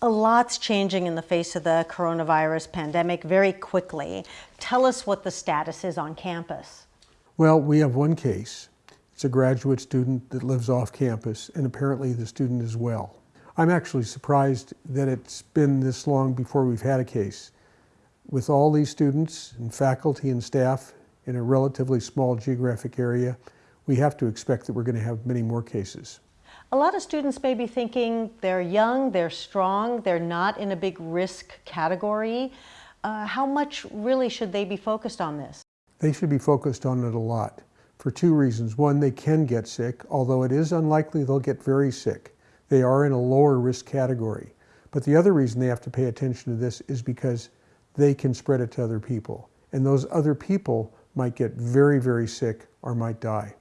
A lot's changing in the face of the coronavirus pandemic very quickly. Tell us what the status is on campus. Well, we have one case. It's a graduate student that lives off campus, and apparently the student is well. I'm actually surprised that it's been this long before we've had a case. With all these students and faculty and staff in a relatively small geographic area, we have to expect that we're going to have many more cases. A lot of students may be thinking they're young, they're strong, they're not in a big risk category. Uh, how much really should they be focused on this? They should be focused on it a lot for two reasons. One, they can get sick, although it is unlikely they'll get very sick. They are in a lower risk category. But the other reason they have to pay attention to this is because they can spread it to other people. And those other people might get very, very sick or might die.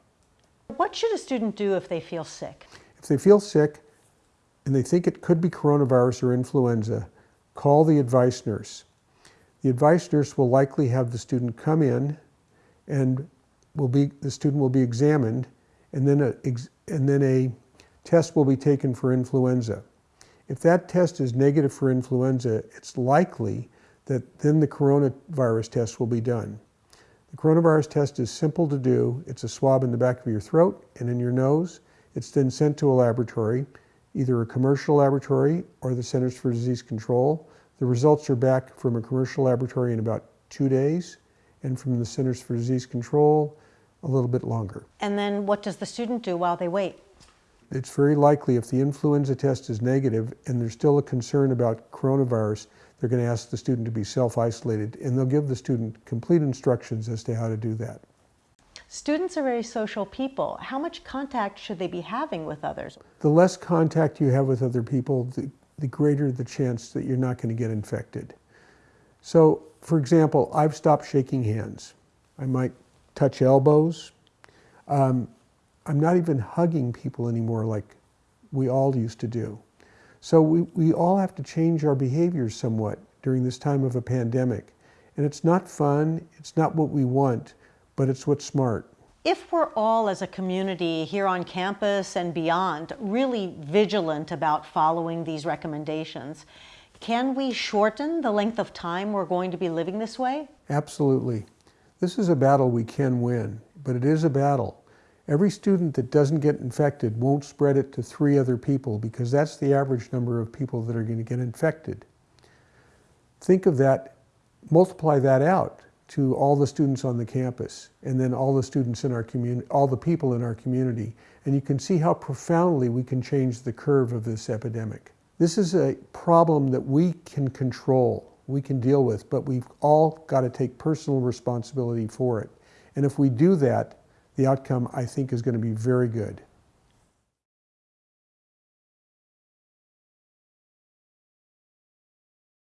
What should a student do if they feel sick? If they feel sick and they think it could be coronavirus or influenza, call the advice nurse. The advice nurse will likely have the student come in and will be, the student will be examined and then a, and then a test will be taken for influenza. If that test is negative for influenza, it's likely that then the coronavirus test will be done. The coronavirus test is simple to do. It's a swab in the back of your throat and in your nose. It's then sent to a laboratory, either a commercial laboratory or the Centers for Disease Control. The results are back from a commercial laboratory in about two days and from the Centers for Disease Control a little bit longer. And then what does the student do while they wait? It's very likely if the influenza test is negative and there's still a concern about coronavirus, they're going to ask the student to be self-isolated and they'll give the student complete instructions as to how to do that. Students are very social people. How much contact should they be having with others? The less contact you have with other people, the, the greater the chance that you're not going to get infected. So, for example, I've stopped shaking hands. I might touch elbows. Um, I'm not even hugging people anymore like we all used to do. So we, we all have to change our behaviors somewhat during this time of a pandemic. And it's not fun, it's not what we want, but it's what's smart. If we're all as a community here on campus and beyond really vigilant about following these recommendations, can we shorten the length of time we're going to be living this way? Absolutely. This is a battle we can win, but it is a battle. Every student that doesn't get infected won't spread it to three other people because that's the average number of people that are going to get infected. Think of that, multiply that out to all the students on the campus and then all the students in our community, all the people in our community. And you can see how profoundly we can change the curve of this epidemic. This is a problem that we can control, we can deal with, but we've all got to take personal responsibility for it. And if we do that, the outcome, I think, is going to be very good.